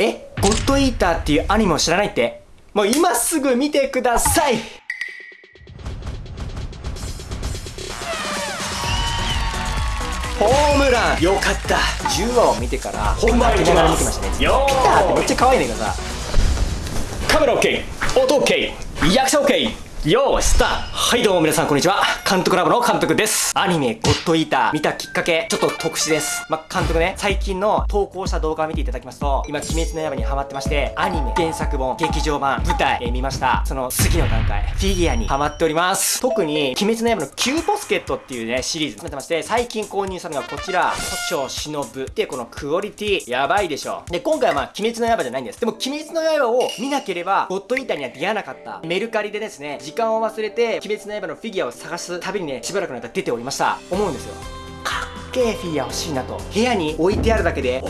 えゴッドイーターっていうアニメを知らないって？もう今すぐ見てください。ホームラン。よかった。10話を見てから本番いきます。見てましたね。よー。ピターってめっちゃ可愛いねんだけどさ。カメラ OK 音 OK 役者 OK よーしスターはいどうも皆さんこんにちは。監督ラボの監督です。アニメゴッドイーター見たきっかけちょっと特殊です。まあ、監督ね最近の投稿した動画を見ていただきますと今鬼滅の刃にハマってましてアニメ原作本劇場版舞台、えー見ました。その次の段階フィギュアにハマっております。特に鬼滅の刃のキューボスケットっていうねシリーズやってまして最近購入したのがこちら胡蝶忍でこのクオリティやばいでしょ。で今回はまあ鬼滅の刃じゃないんです。でも鬼滅の刃を見なければゴッドイーターには出会わなかった。メルカリでですね時間を忘れて鬼滅の刃のフィギュアを探す旅にねしばらくの間出ておりました。思うんですよ。かっけえフィギュア欲しいなと。部屋に置いてあるだけで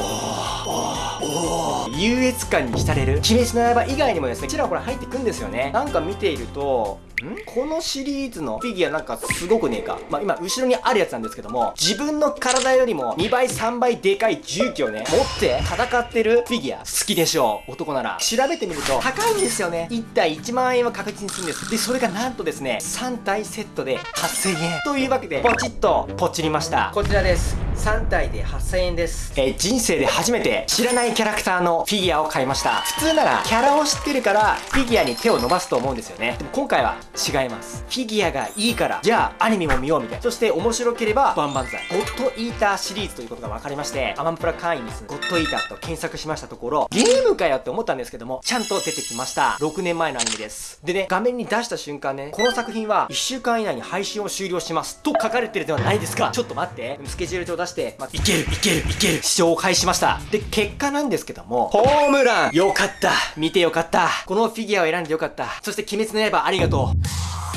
優越感に浸れる。鬼滅の刃以外にもですねちらほら入ってくんですよね。なんか見ているとこのシリーズのフィギュアなんかすごくねえか。まあ今後ろにあるやつなんですけども自分の体よりも2倍3倍でかい重機をね持って戦ってるフィギュア好きでしょう。男なら。調べてみると高いんですよね。1体1万円は確実にするんです。でそれがなんとですね3体セットで8000円。というわけでポチッとポチりました。こちらです。3体で8000円です、えー人生で初めて知らないキャラクターのフィギュアを買いました。普通ならキャラを知ってるからフィギュアに手を伸ばすと思うんですよね。でも今回は違います。フィギュアがいいからじゃあアニメも見ようみたいな。そして面白ければバンバンザイ。ゴッドイーターシリーズということが分かりましてアマンプラ会員です。ゴッドイーターと検索しましたところゲームかよって思ったんですけどもちゃんと出てきました。6年前のアニメです。でね画面に出した瞬間ねこの作品は1週間以内に配信を終了しますと書かれてるではないですかちょっと待って。スケジュール帳出して、まあ、いけるいけるいける。視聴を開始しました。で結果なんですけどもホームラン。よかった。見てよかった。このフィギュアを選んでよかった。そして鬼滅の刃ありがとう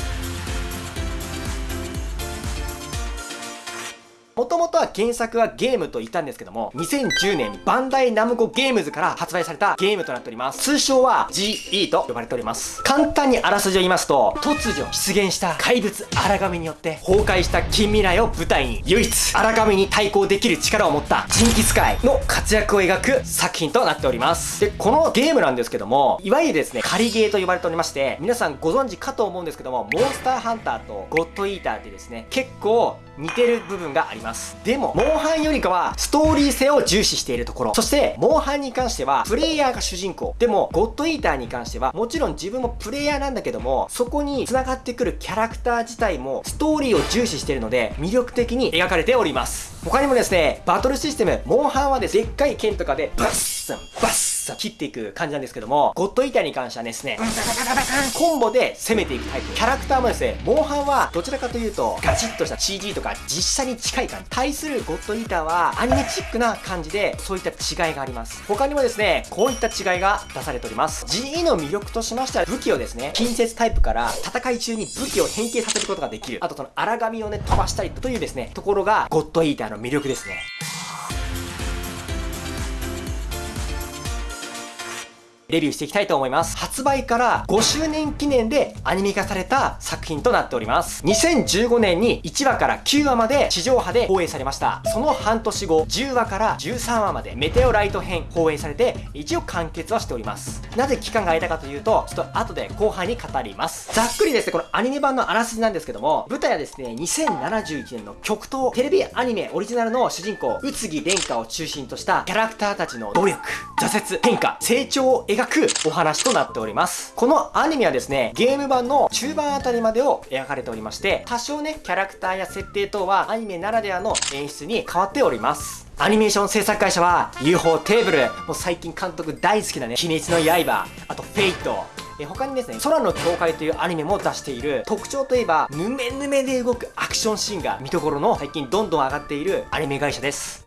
もともとは原作はゲームと言ったんですけども、2010年にバンダイナムコゲームズから発売されたゲームとなっております。通称は GE と呼ばれております。簡単にあらすじを言いますと、突如出現した怪物荒神によって崩壊した近未来を舞台に、唯一荒神に対抗できる力を持ったジンギスカイの活躍を描く作品となっております。で、このゲームなんですけども、いわゆるですね、仮ゲーと呼ばれておりまして、皆さんご存知かと思うんですけども、モンスターハンターとゴッドイーターってですね、結構似てる部分があります。でもモンハンよりかはストーリー性を重視しているところ。そしてモンハンに関してはプレイヤーが主人公。でもゴッドイーターに関してはもちろん自分もプレイヤーなんだけどもそこに繋がってくるキャラクター自体もストーリーを重視しているので魅力的に描かれております。他にもですねバトルシステムモンハンはですねでっかい剣とかでバッサンバッサン切っていく感じなんですけどもゴッドイーターに関してはですねコンボで攻めていくタイプ。キャラクターもですねモンハンはどちらかというとガチッとした CG とか実写に近い感じ。対するゴッドイーターはアニメチックな感じでそういった違いがあります。他にもですねこういった違いが出されております。GE の魅力としましては武器をですね近接タイプから戦い中に武器を変形させることができる。あとその荒紙をね飛ばしたりというですねところがゴッドイーターの魅力ですね。レビューしていきたいと思います。発売から5周年記念でアニメ化された作品となっております。2015年に1話から9話まで地上波で放映されました。その半年後、10話から13話までメテオライト編放映されて、一応完結はしております。なぜ期間が空いたかというと、ちょっと後で後半に語ります。ざっくりですね、このアニメ版のあらすじなんですけども、舞台はですね、2071年の極東テレビアニメオリジナルの主人公、宇津木蓮華を中心としたキャラクターたちの努力、挫折、変化、成長を描くお話となっております。このアニメはですね、ゲーム版の中盤あたりまでを描かれておりまして、多少ね、キャラクターや設定等はアニメならではの演出に変わっております。アニメーション制作会社は UFO テーブル、もう最近監督大好きなね、鬼滅の刃、あとフェイト、え他にですね、空の境界というアニメも出している特徴といえば、ヌメヌメで動くアクションシーンが見どころの最近どんどん上がっているアニメ会社です。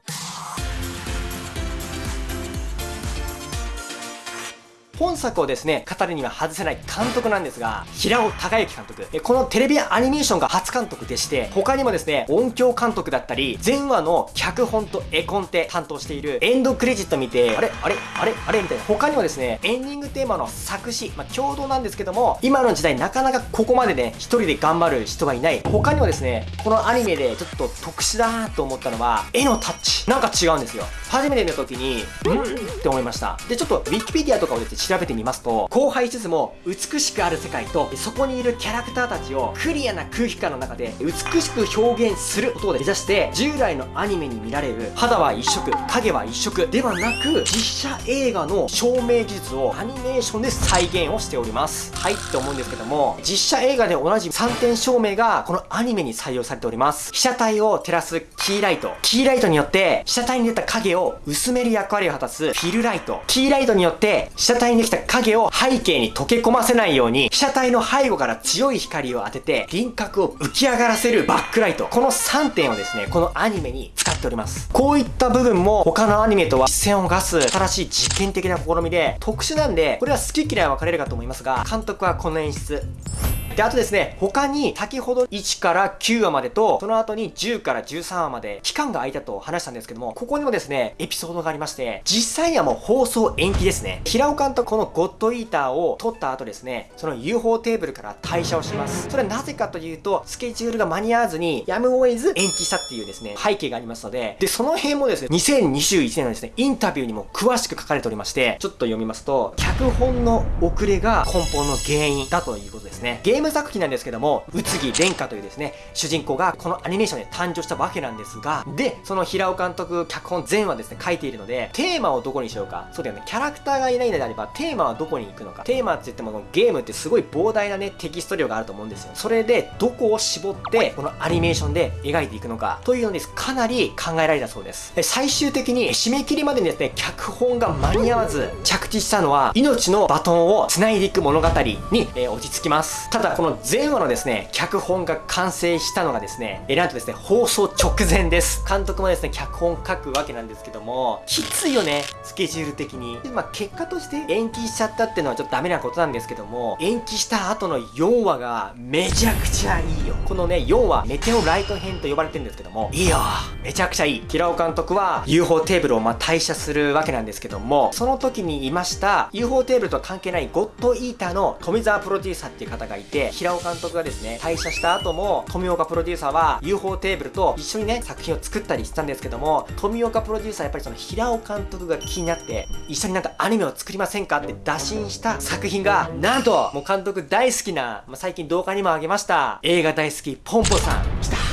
本作をですね、語るには外せない監督なんですが、平尾隆之監督。えこのテレビアニメーションが初監督でして、他にもですね、音響監督だったり、前話の脚本と絵コンテ担当しているエンドクレジット見て、あれあれあれあれみたいな。他にもですね、エンディングテーマの作詞、まあ、共同なんですけども、今の時代なかなかここまでね、一人で頑張る人がいない。他にもですね、このアニメでちょっと特殊だなと思ったのは、絵のタッチ。なんか違うんですよ。初めて見た時に、ん？って思いました。で、ちょっと Wikipedia とかをですね、調べてみますと、荒廃しつつも美しくある世界と、そこにいるキャラクターたちをクリアな空気感の中で美しく表現することで目指して、従来のアニメに見られる肌は一色、影は一色ではなく、実写映画の照明技術をアニメーションで再現をしております。はいって思うんですけども、実写映画で同じ3点照明がこのアニメに採用されております。被写体を照らすキーライト。キーライトによって被写体に出た影を薄める役割を果たすフィルライト。キーライトによって被写体にできた影を背景に溶け込ませないように被写体の背後から強い光を当てて輪郭を浮き上がらせるバックライト。この3点をですね、このアニメに使っております。こういった部分も他のアニメとは一線を画す新しい実験的な試みで特殊なんで、これは好き嫌いは分かれるかと思いますが、監督はこの演出。で、あとですね、他に先ほど1から9話までと、その後に10から13話まで期間が空いたと話したんですけども、ここにもですね、エピソードがありまして、実際にはもう放送延期ですね。平尾監督このゴッドイーターを撮った後ですね、その UFO テーブルから退社をします。それはなぜかというと、スケジュールが間に合わずに、やむを得ず延期したっていうですね、背景がありますので、で、その辺もですね、2021年のですね、インタビューにも詳しく書かれておりまして、ちょっと読みますと、脚本の遅れが根本の原因だということですね。ゲームム作品なんですけども、宇津木蓮華というですね、主人公がこのアニメーションで誕生したわけなんですが、で、その平尾監督、脚本全話ですね、書いているので、テーマをどこにしようか。そうだよね、キャラクターがいないのであれば、テーマはどこに行くのか。テーマって言っても、ゲームってすごい膨大なね、テキスト量があると思うんですよ。それで、どこを絞って、このアニメーションで描いていくのか、というのです、かなり考えられたそうです。で最終的に、締め切りまでにですね、脚本が間に合わず、着地したのは、命のバトンを繋いでいく物語に、えー、落ち着きます。ただ、この前話のですね、脚本が完成したのがですね、えなんとですね、放送直前です。監督もですね、脚本書くわけなんですけども、きついよね、スケジュール的に。まあ、結果として延期しちゃったっていうのはちょっとダメなことなんですけども、延期した後の4話がめちゃくちゃいいよ。このね、4話、メテオライト編と呼ばれてるんですけども、いいよめちゃくちゃいい。平尾監督は UFO テーブルをま退社するわけなんですけども、その時にいました UFO テーブルとは関係ないゴッドイーターの富澤プロデューサーっていう方がいて、平尾監督がですね、退社した後も、富岡プロデューサーは UFO テーブルと一緒にね、作品を作ったりしたんですけども、富岡プロデューサーやっぱりその平尾監督が気になって、一緒になんかアニメを作りませんかって打診した作品が、なんと、もう監督大好きな、まあ、最近動画にもあげました、映画大好きポンポさん、来た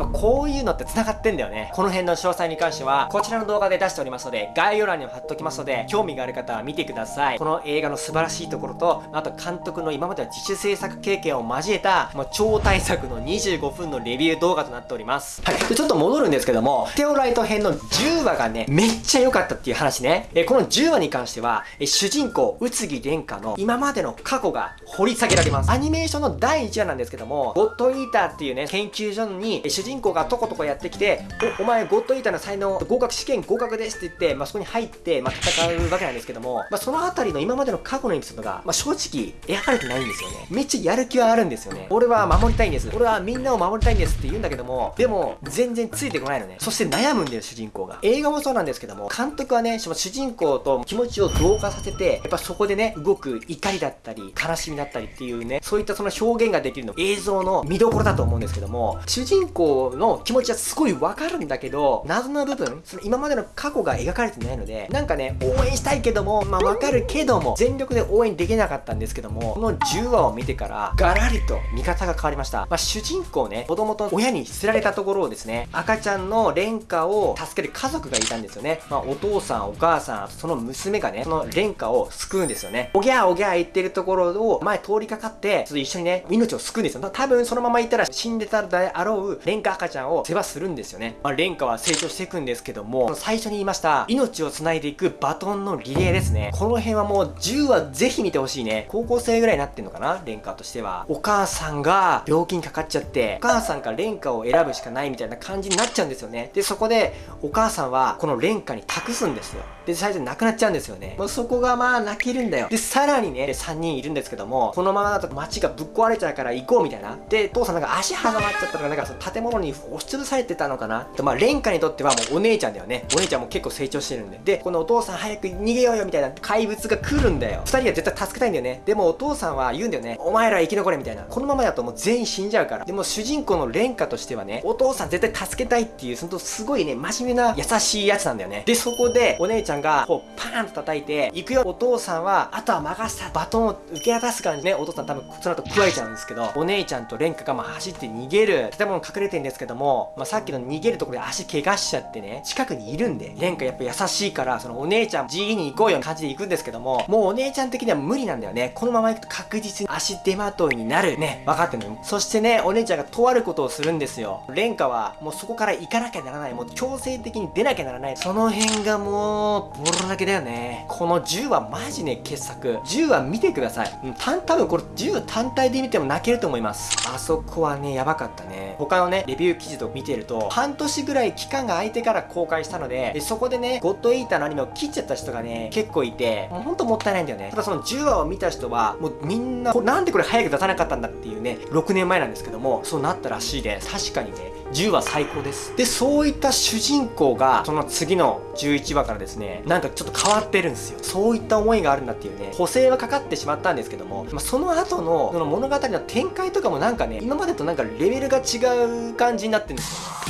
ぱこういうのって繋がってんだよね。この辺の詳細に関しては、こちらの動画で出しておりますので、概要欄にも貼っときますので、興味がある方は見てください。この映画の素晴らしいところと、あと監督の今までは自主制作経験を交えた、もう超大作の25分のレビュー動画となっております。はい。で、ちょっと戻るんですけども、テオライト編の10話がね、めっちゃ良かったっていう話ね。え、この10話に関しては、え主人公、宇津木蓮華の今までの過去が掘り下げられます。アニメーションの第1話なんですけども、ゴッドイーターっていうね、研究所に、主人人公がとことこやってきて、お、お前ゴッドイーターの才能、合格試験合格ですって言って、まあ、そこに入って、まあ、戦うわけなんですけども、まあ、そのあたりの今までの過去のエピソードが、まあ、正直描かれてないんですよね。めっちゃやる気はあるんですよね。俺は守りたいんです。俺はみんなを守りたいんですって言うんだけども、でも、全然ついてこないのね。そして悩むんだよ、主人公が。映画もそうなんですけども、監督はね、その主人公と気持ちを同化させて、やっぱそこでね、動く怒りだったり、悲しみだったりっていうね、そういったその表現ができるの、映像の見どころだと思うんですけども、主人公の気持ちはすごいわかるんだけど、謎の部分、その今までの過去が描かれてないので、なんかね、応援したいけども、まあわかるけども、全力で応援できなかったんですけども、この10話を見てから、ガラリと見方が変わりました。まあ主人公ね、子供と親に捨てられたところをですね、赤ちゃんの廉価を助ける家族がいたんですよね。まあお父さん、お母さん、その娘がね、その廉価を救うんですよね。おぎゃーおぎゃー言ってるところを前通りかかって、ちょっと一緒にね、命を救うんですよ。多分そのままいったら死んでたであろう廉価赤ちゃんを世話するんですよね。まあ、蓮華は成長していくんですけども、最初に言いました、命を繋いでいくバトンのリレーですね。この辺はもう10話ぜひ見てほしいね。高校生ぐらいになってんのかな蓮華としては。お母さんが病気にかかっちゃって、お母さんか蓮華を選ぶしかないみたいな感じになっちゃうんですよね。で、そこでお母さんはこの蓮華に託すんですよ。で、最初亡くなっちゃうんですよね。もうそこがまあ泣けるんだよ。で、さらにね、3人いるんですけども、このままだと街がぶっ壊れちゃうから行こうみたいな。で、父さんなんか足挟まっちゃったのか、なんかその建物に押しつぶされてたのかな？とまあ、蓮華にとってはもうお姉ちゃんだよね。お姉ちゃんも結構成長してるんで。で、このお父さん早く逃げようよみたいな怪物が来るんだよ。2人が絶対助けたいんだよね。でもお父さんは言うんだよね。お前ら生き残れみたいな。このままだともう全員死んじゃうから。でも主人公の蓮華としてはね、お父さん絶対助けたいっていう、そのすごいね、真面目な優しいやつなんだよね。で、そこでお姉ちゃんがこうパーンと叩いて、行くよお父さんは、あとは任せたバトンを受け渡す感じね、お父さん多分その後食われちゃうんですけど、お姉ちゃんと蓮華がまあ走って逃げる。建物隠れてんですけども、まあ、さっきの逃げるところで足怪我しちゃってね、近くにいるんで、蓮華やっぱ優しいから、そのお姉ちゃん GE に行こうよな感じで行くんですけども、もうお姉ちゃん的には無理なんだよね。このまま行くと確実に足手まといになる。ね、分かってんのよ。そしてね、お姉ちゃんがとあることをするんですよ。蓮華はもうそこから行かなきゃならない。もう強制的に出なきゃならない。その辺がもう、ボロだけだよね。この10はマジね、傑作。10は見てください。うん、た多分これ10単体で見ても泣けると思います。あそこはね、やばかったね。他のね、レビュー記事と見てると、半年ぐらい期間が空いてから公開したので、でそこでね、ゴッドイーターのアニメを切っちゃった人がね、結構いて、もうほんともったいないんだよね。ただその10話を見た人は、もうみんな、なんでこれ早く出さなかったんだっていうね、6年前なんですけども、そうなったらしいです。確かにね、10話最高です。で、そういった主人公が、その次の11話からですね、なんかちょっと変わってるんですよ。そういった思いがあるんだっていうね、補正はかかってしまったんですけども、まあ、その後の、その物語の展開とかもなんかね、今までとなんかレベルが違う感じになってるんですよ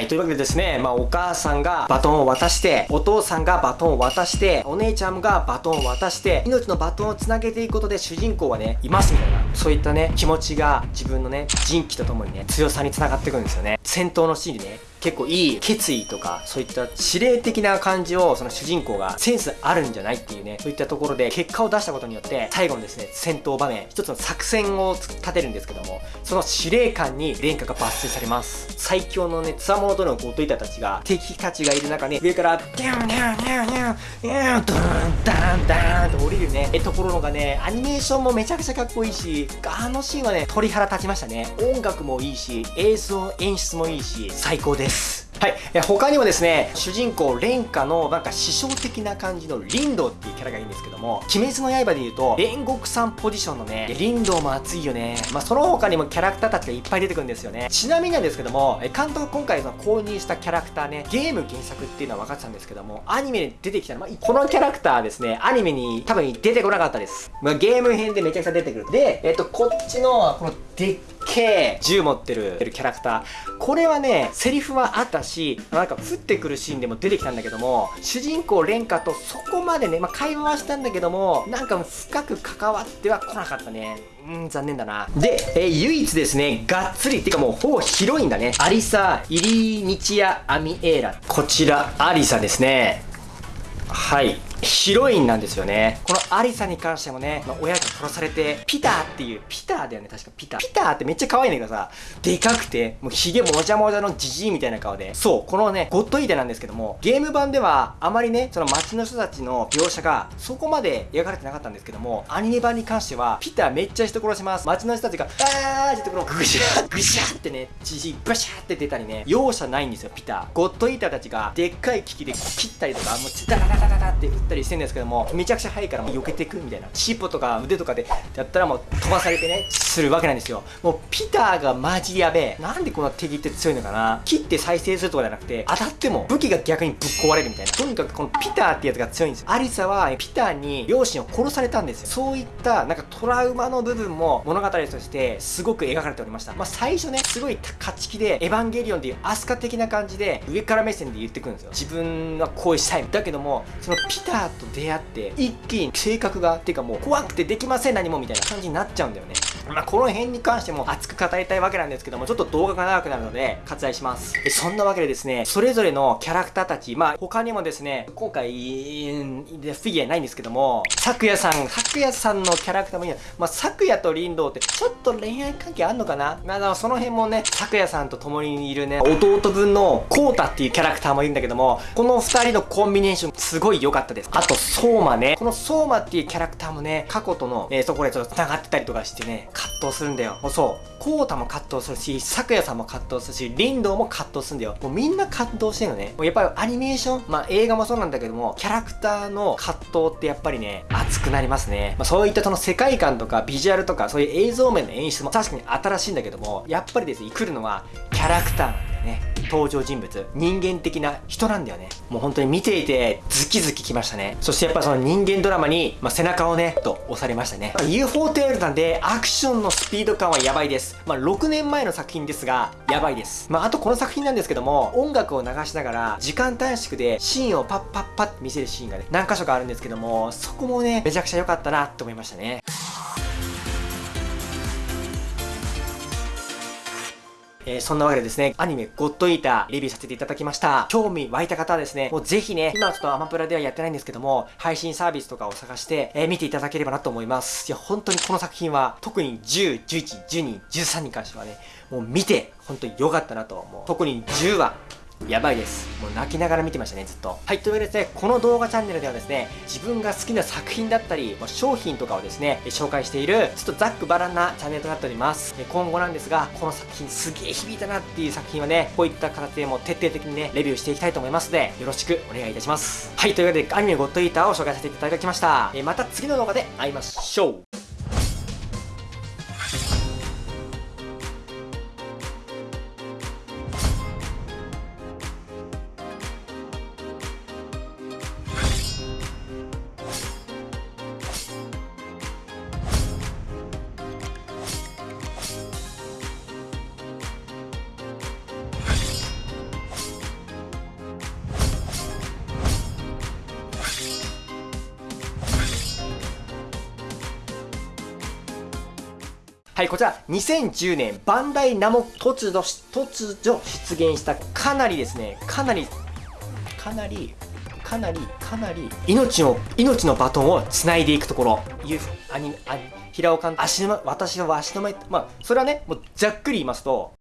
い、というわけでですね、まあ、お母さんがバトンを渡して、お父さんがバトンを渡して、お姉ちゃんがバトンを渡して、命のバトンをつなげていくことで主人公はね、いますみたいな、そういったね、気持ちが自分のね、人気とともにね、強さにつながっていくんですよね。戦闘のシーンでね、結構いい決意とか、そういった指令的な感じを、その主人公がセンスあるんじゃないっていうね、そういったところで結果を出したことによって、最後のですね、戦闘場面、一つの作戦を立てるんですけども、その司令官に廉価が抜粋されます。最強のね、つわものとのゴトイタたちが、敵たちがいる中ね、上から、ニャンニャンニャンニャン、ニャン、ドーン、ダン、ダーンと降りるね、え、ところのがね、アニメーションもめちゃくちゃかっこいいし、あのシーンはね、鳥肌立ちましたね。音楽もいいし、映像、演出もいいし、最高です。はい、え他にもですね主人公蓮華のなんか師匠的な感じの林道っていうキャラがいいんですけども鬼滅の刃で言うと煉獄さんポジションのね林道も熱いよね。まあその他にもキャラクターたちがいっぱい出てくるんですよね。ちなみになんですけどもえ監督今回の購入したキャラクターねゲーム原作っていうのは分かってたんですけどもアニメで出てきたの、まあ、このキャラクターですね。アニメに多分出てこなかったです、まあ、ゲーム編でめちゃくちゃ出てくる。でえっとこっちのこのでっけえ銃持ってるキャラクター。これはねセリフはあったしなんか降ってくるシーンでも出てきたんだけども主人公蓮華とそこまでね、まあ、会話はしたんだけどもなんか深く関わっては来なかったね。うん残念だな。で、えー、唯一ですねがっつりっていうかもうほぼヒロインだね。アリサ・イリーニチア・アミエーラ。こちらアリサですね。はい。ヒロインなんですよね。このアリサに関してもね、まあ、親が殺されて、ピターっていう、ピターだよね、確かピター。ピターってめっちゃ可愛いんだけどさ、でかくて、もうヒゲもじゃもじゃのジジイみたいな顔で、そう、このね、ゴッドイーテなんですけども、ゲーム版ではあまりね、その街の人たちの描写がそこまで描かれてなかったんですけども、アニメ版に関しては、ピターめっちゃ人殺します。街の人たちが、あーってところぐしゃぐしゃってね、ジジイバシャーって出たりね、容赦ないんですよ、ピター。ゴッドイーターたちが、でっかい機器で切ったりとか、もう、ダダダダダダって打ったりしてんですけども、めちゃくちゃ速いからもう避けていくみたいな。尻尾とか腕とかでやったらもう飛ばされてねするわけなんですよ。もうピターがマジやべえ。なんでこんな敵って強いのかな。切って再生するとかじゃなくて当たっても武器が逆にぶっ壊れるみたいな。とにかくこのピターってやつが強いんですよ。アリサはピターに両親を殺されたんですよ。そういったなんかトラウマの部分も物語としてすごく描かれておりました。まあ最初ねすごい勝ち気でエヴァンゲリオンっていうアスカ的な感じで上から目線で言ってくるんですよ。自分はこうしたい。だけどもそのピターと出会って一気に性格がっていうかもう怖くてできません何もみたいな感じになっちゃうんだよね。まあこの辺に関しても熱く語りたいわけなんですけどもちょっと動画が長くなるので割愛します。そんなわけでですねそれぞれのキャラクターたちまあ他にもですね今回フィギュアないんですけども咲夜さん咲夜さんのキャラクターもいいまあ咲夜と林道ってちょっと恋愛関係あんのかな？まあその辺もね咲夜さんと共にいるね弟分のコータっていうキャラクターもいるんだけどもこの2人のコンビネーションすごい良かったです。あと相馬ね。この相馬っていうキャラクターもね過去との、えー、そこでちょっと繋がってたりとかしてね葛藤するんだよ。もうそう。コータも葛藤するし咲夜さんも葛藤するし林道も葛藤するんだよ。もうみんな葛藤してるのね。もうやっぱりアニメーションまあ映画もそうなんだけどもキャラクターの葛藤ってやっぱりね熱くなりますね、まあ、そういったその世界観とかビジュアルとかそういう映像面の演出も確かに新しいんだけどもやっぱりですね来るのはキャラクター。登場人物。人間的な人なんだよね。もう本当に見ていてズキズキきましたね。そしてやっぱその人間ドラマに、まあ、背中をねと押されましたね、ま、UFO テールなんでアクションのスピード感はやばいです。まあ6年前の作品ですがやばいです。まああとこの作品なんですけども音楽を流しながら時間短縮でシーンをパッパッパッ見せるシーンがね何箇所かあるんですけどもそこもねめちゃくちゃ良かったなって思いましたね。えー、そんなわけでですね、アニメゴッドイーターレビューさせていただきました。興味湧いた方はですね、もうぜひね、今はちょっとアマプラではやってないんですけども、配信サービスとかを探して、えー、見ていただければなと思います。いや、本当にこの作品は、特に10、11、12、13に関してはね、もう見て、本当に良かったなと思う。特に10話、やばいです。もう泣きながら見てましたね、ずっと。はい、というわけでですね、この動画チャンネルではですね、自分が好きな作品だったり、ま、商品とかをですね、紹介している、ちょっとざっくばらんなチャンネルとなっております。今後なんですが、この作品すげえ響いたなっていう作品はね、こういった形でも徹底的にね、レビューしていきたいと思いますので、よろしくお願いいたします。はい、というわけで、アニメゴッドイーターを紹介させていただきました。また次の動画で会いましょう。はい、こちら、2010年、バンダイナモ突如、突如出現したかなりですね、かなり、かなり、かなり、かなり、命を、命のバトンを繋いでいくところ、いう、アニメ、アニ平岡足の、私の足の前、まあ、それはね、もうざっくり言いますと、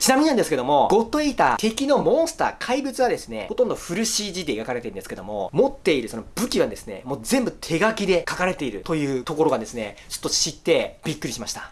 ちなみになんですけども、ゴッドイーター、敵のモンスター、怪物はですね、ほとんどフル CG で描かれてるんですけども、持っているその武器はですね、もう全部手書きで書かれているというところがですね、ちょっと知ってびっくりしました。